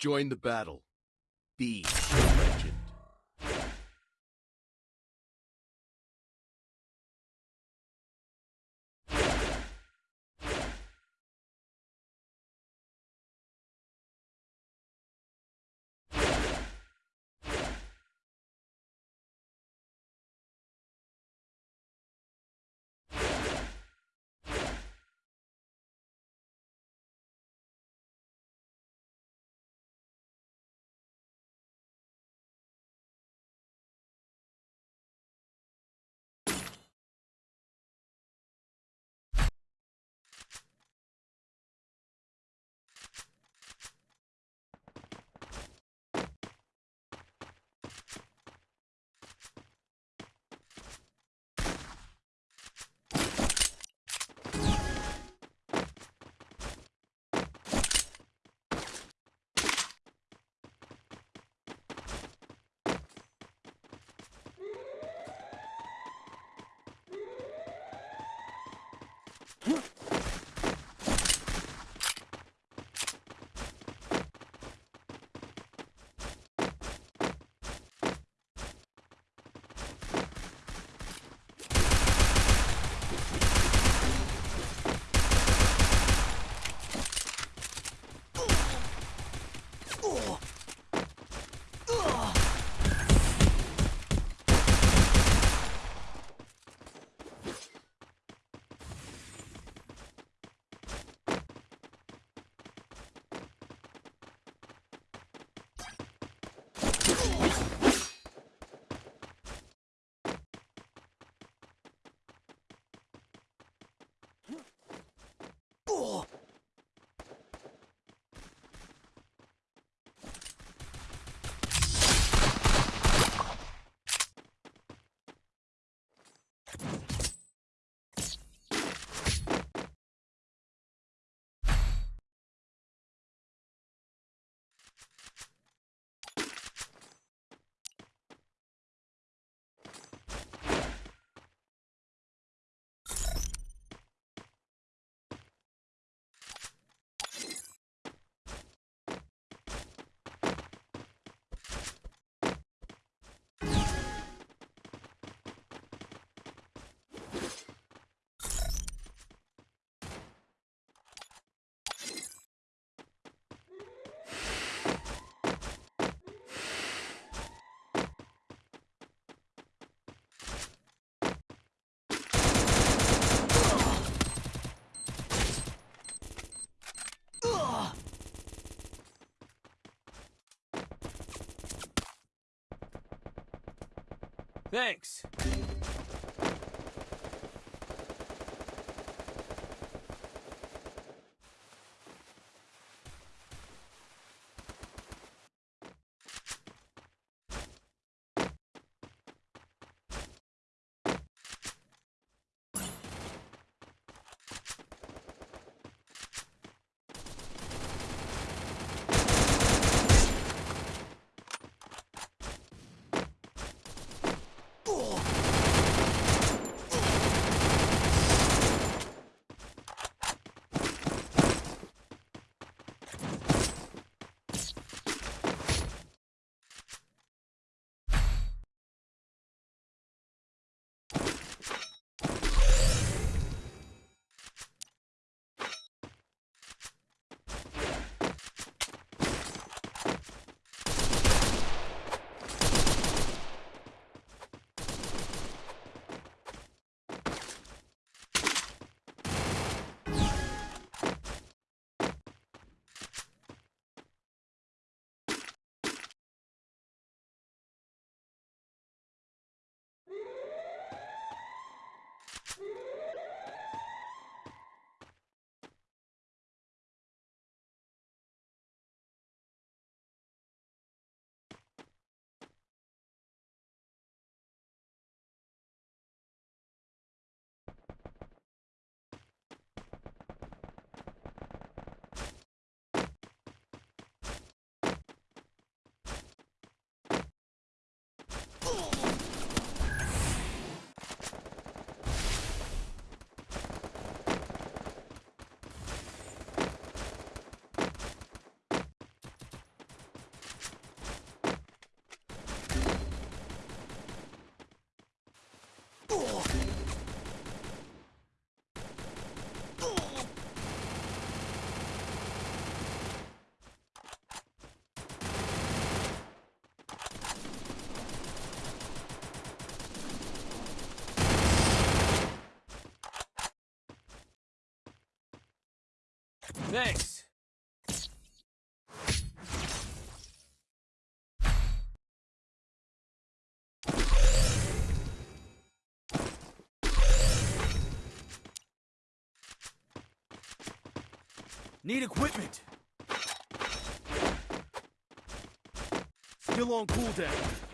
Join the battle. Be a Thanks. Thanks. Need equipment. Still on cooldown.